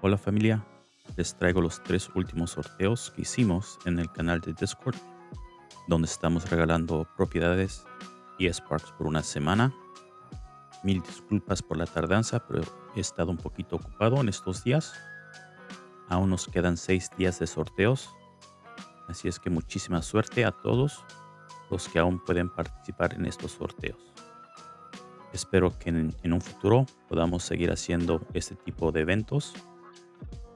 Hola familia, les traigo los tres últimos sorteos que hicimos en el canal de Discord, donde estamos regalando propiedades y Sparks por una semana. Mil disculpas por la tardanza, pero he estado un poquito ocupado en estos días. Aún nos quedan seis días de sorteos, así es que muchísima suerte a todos los que aún pueden participar en estos sorteos. Espero que en, en un futuro podamos seguir haciendo este tipo de eventos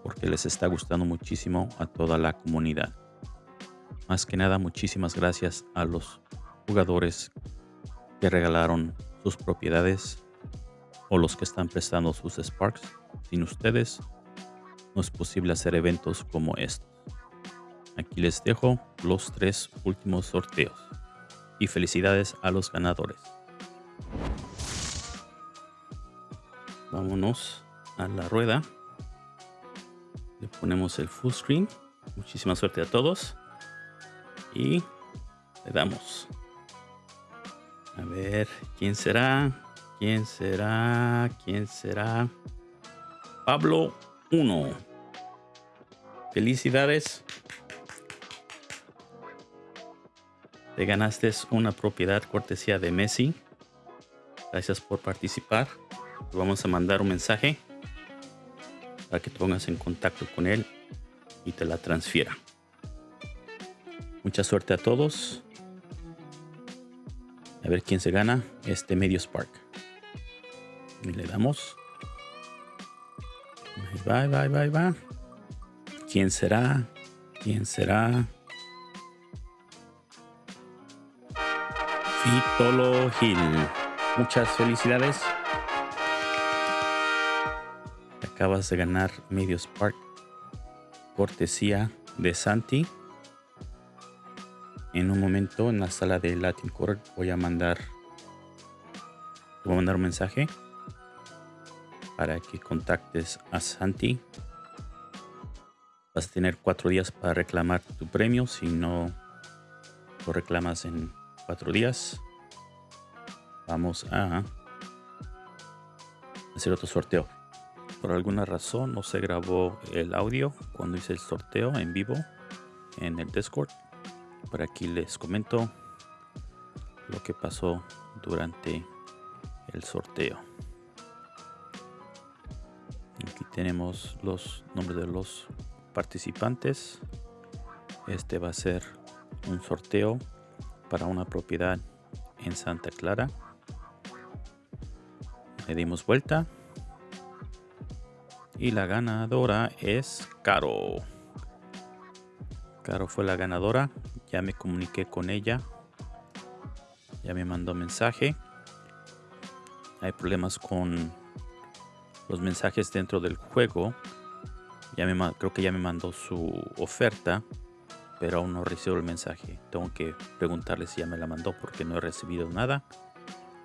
porque les está gustando muchísimo a toda la comunidad. Más que nada, muchísimas gracias a los jugadores que regalaron sus propiedades o los que están prestando sus Sparks. Sin ustedes, no es posible hacer eventos como estos. Aquí les dejo los tres últimos sorteos. Y felicidades a los ganadores. Vámonos a la rueda. Le ponemos el full screen. Muchísima suerte a todos. Y le damos. A ver, ¿quién será? ¿Quién será? ¿Quién será? Pablo 1. Felicidades. Te ganaste una propiedad cortesía de Messi. Gracias por participar. Vamos a mandar un mensaje para que te pongas en contacto con él y te la transfiera. Mucha suerte a todos. A ver quién se gana este medio Spark. Y le damos. Bye, bye, bye, bye. ¿Quién será? ¿Quién será? Fitolo Gil. Muchas felicidades acabas de ganar medio Spark cortesía de Santi. En un momento en la sala de Latin Core voy a mandar voy a mandar un mensaje para que contactes a Santi. Vas a tener cuatro días para reclamar tu premio. Si no lo reclamas en cuatro días, vamos a hacer otro sorteo. Por alguna razón no se grabó el audio cuando hice el sorteo en vivo en el Discord. Por aquí les comento lo que pasó durante el sorteo. Aquí tenemos los nombres de los participantes. Este va a ser un sorteo para una propiedad en Santa Clara. Le dimos vuelta y la ganadora es Caro. Caro fue la ganadora. Ya me comuniqué con ella. Ya me mandó mensaje. Hay problemas con los mensajes dentro del juego. Ya me, creo que ya me mandó su oferta, pero aún no recibo el mensaje. Tengo que preguntarle si ya me la mandó porque no he recibido nada.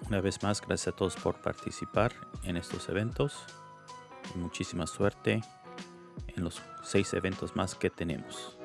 Una vez más, gracias a todos por participar en estos eventos muchísima suerte en los seis eventos más que tenemos.